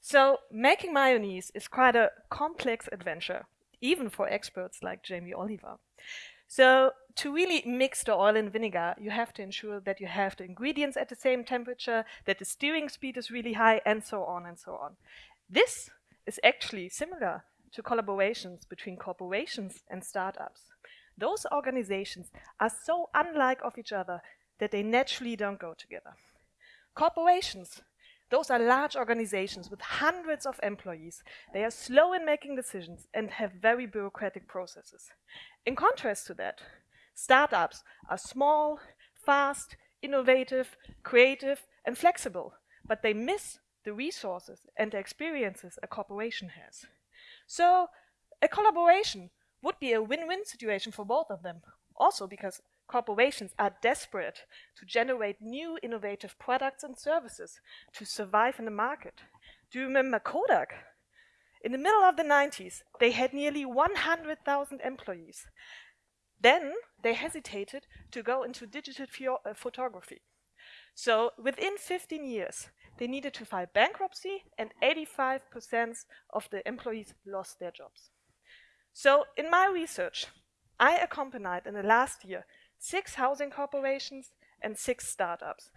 So making mayonnaise is quite a complex adventure, even for experts like Jamie Oliver. So to really mix the oil and vinegar, you have to ensure that you have the ingredients at the same temperature, that the stirring speed is really high, and so on and so on. This is actually similar to collaborations between corporations and startups. Those organizations are so unlike of each other that they naturally don't go together. Corporations, those are large organizations with hundreds of employees. They are slow in making decisions and have very bureaucratic processes. In contrast to that, startups are small, fast, innovative, creative, and flexible, but they miss the resources and the experiences a corporation has. So a collaboration would be a win-win situation for both of them. Also because corporations are desperate to generate new innovative products and services to survive in the market. Do you remember Kodak? In the middle of the 90s, they had nearly 100,000 employees. Then they hesitated to go into digital uh, photography. So within 15 years, they needed to file bankruptcy and 85% of the employees lost their jobs. So in my research, I accompanied in the last year six housing corporations and six startups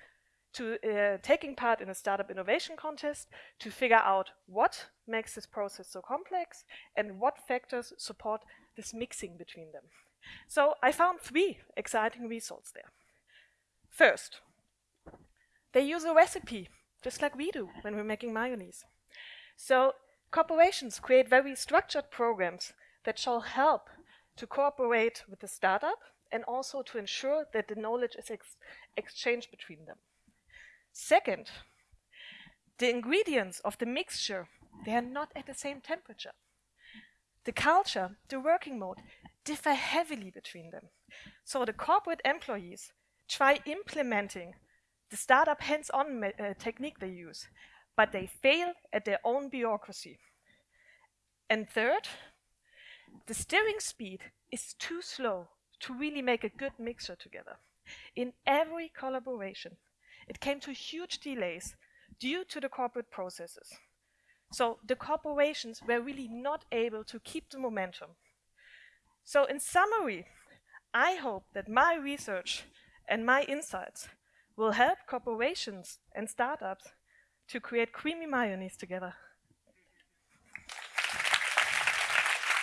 to uh, taking part in a startup innovation contest to figure out what makes this process so complex and what factors support this mixing between them. So I found three exciting results there. First, they use a recipe, just like we do when we're making mayonnaise. So corporations create very structured programs that shall help to cooperate with the startup and also to ensure that the knowledge is ex exchanged between them. Second, the ingredients of the mixture, they are not at the same temperature. The culture, the working mode, differ heavily between them. So the corporate employees try implementing the startup hands-on uh, technique they use, but they fail at their own bureaucracy. And third, the steering speed is too slow to really make a good mixture together. In every collaboration, it came to huge delays due to the corporate processes. So the corporations were really not able to keep the momentum. So in summary, I hope that my research and my insights will help corporations and startups to create creamy mayonnaise together.